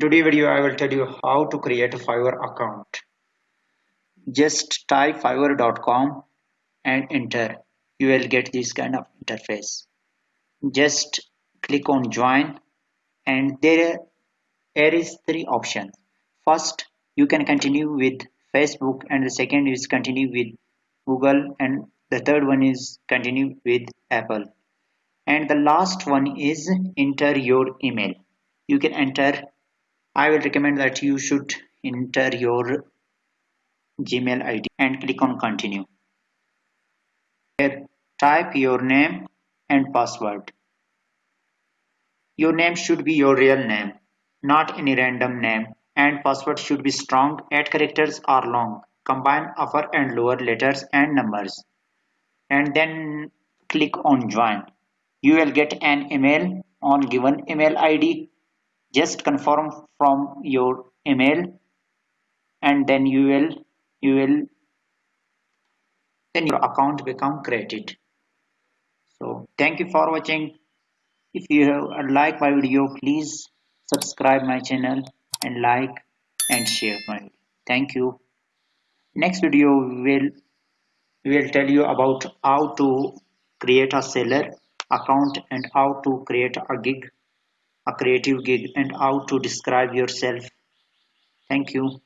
today video I will tell you how to create a Fiverr account. Just type fiverr.com and enter. You will get this kind of interface. Just click on join and there, there is three options. First you can continue with Facebook and the second is continue with Google and the third one is continue with Apple and the last one is enter your email you can enter I will recommend that you should enter your Gmail ID and click on continue. Here type your name and password. Your name should be your real name, not any random name and password should be strong, add characters or long, combine upper and lower letters and numbers and then click on join. You will get an email on given email ID just confirm from your email and then you will you will then your account become created. So thank you for watching. If you liked my video please subscribe my channel and like and share my video. thank you. Next video will will tell you about how to create a seller account and how to create a gig a creative gig and how to describe yourself. Thank you.